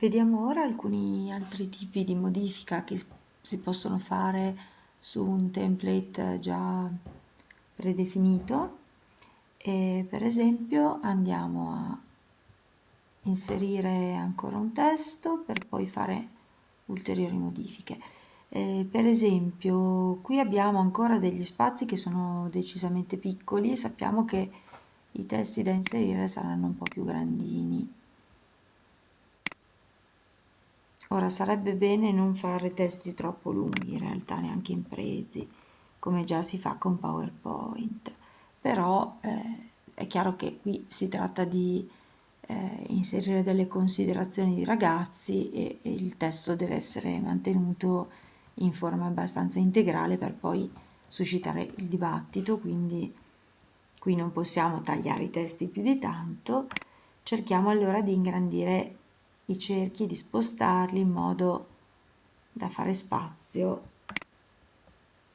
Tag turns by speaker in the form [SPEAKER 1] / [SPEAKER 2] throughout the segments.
[SPEAKER 1] Vediamo ora alcuni altri tipi di modifica che si possono fare su un template già predefinito e per esempio andiamo a inserire ancora un testo per poi fare ulteriori modifiche. Eh, per esempio qui abbiamo ancora degli spazi che sono decisamente piccoli e sappiamo che i testi da inserire saranno un po' più grandini. Ora sarebbe bene non fare testi troppo lunghi, in realtà neanche in presi, come già si fa con PowerPoint, però eh, è chiaro che qui si tratta di eh, inserire delle considerazioni di ragazzi e, e il testo deve essere mantenuto in forma abbastanza integrale per poi suscitare il dibattito, quindi qui non possiamo tagliare i testi più di tanto, cerchiamo allora di ingrandire i cerchi di spostarli in modo da fare spazio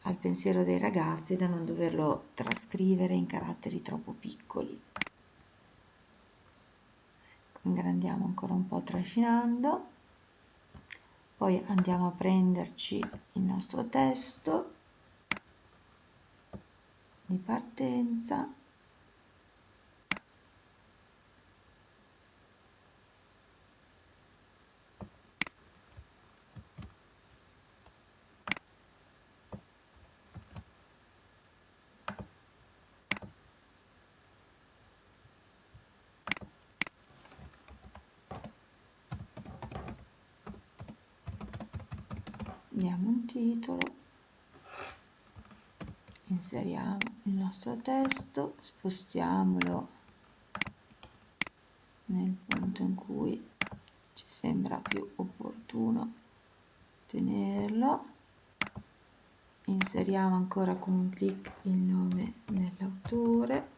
[SPEAKER 1] al pensiero dei ragazzi da non doverlo trascrivere in caratteri troppo piccoli. Ecco, ingrandiamo ancora un po' trascinando, poi andiamo a prenderci il nostro testo di partenza diamo un titolo. Inseriamo il nostro testo spostiamolo nel punto in cui ci sembra più opportuno tenerlo. Inseriamo ancora con un clic il nome dell'autore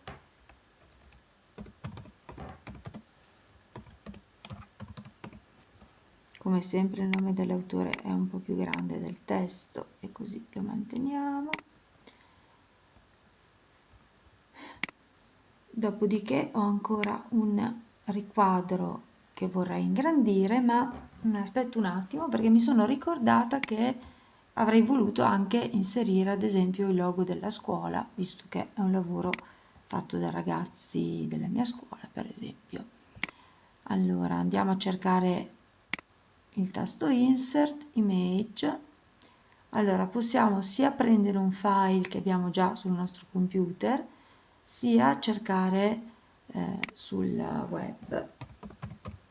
[SPEAKER 1] come sempre il nome dell'autore è un po' più grande del testo e così lo manteniamo. Dopodiché ho ancora un riquadro che vorrei ingrandire ma aspetto un attimo perché mi sono ricordata che avrei voluto anche inserire ad esempio il logo della scuola visto che è un lavoro fatto da ragazzi della mia scuola per esempio. Allora andiamo a cercare il tasto insert image. Allora possiamo sia prendere un file che abbiamo già sul nostro computer sia cercare eh, sul web.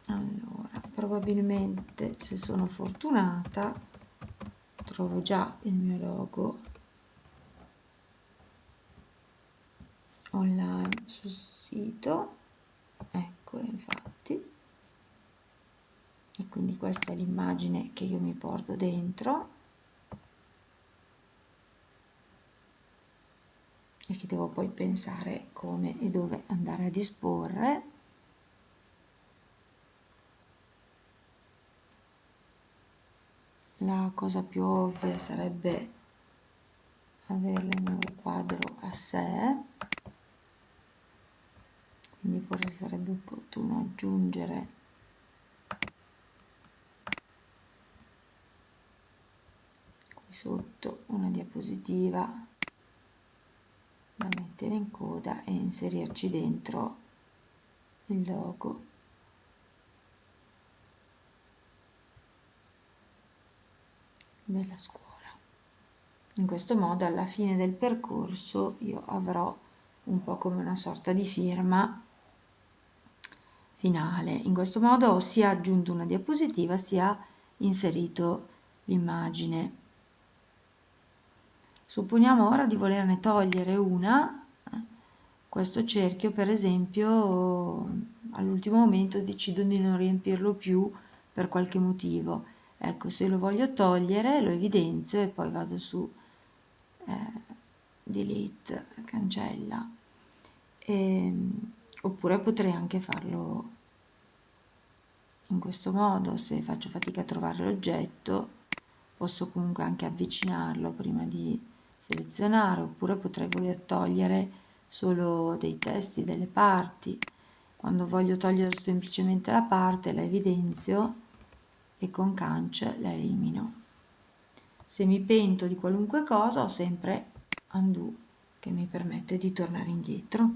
[SPEAKER 1] Allora probabilmente se sono fortunata trovo già il mio logo online sul sito. Ecco infatti questa è l'immagine che io mi porto dentro. E che devo poi pensare come e dove andare a disporre. La cosa più ovvia sarebbe averla in un quadro a sé. Quindi forse sarebbe opportuno aggiungere sotto una diapositiva da mettere in coda e inserirci dentro il logo. Della scuola. In questo modo alla fine del percorso io avrò un po' come una sorta di firma finale. In questo modo ho sia aggiunto una diapositiva sia inserito l'immagine Supponiamo ora di volerne togliere una, questo cerchio per esempio all'ultimo momento decido di non riempirlo più per qualche motivo. Ecco, se lo voglio togliere lo evidenzio e poi vado su eh, delete, cancella. E, ehm, oppure potrei anche farlo in questo modo, se faccio fatica a trovare l'oggetto posso comunque anche avvicinarlo prima di selezionare oppure potrei voler togliere solo dei testi, delle parti. Quando voglio togliere semplicemente la parte la evidenzio e con cancel la elimino. Se mi pento di qualunque cosa ho sempre undo che mi permette di tornare indietro.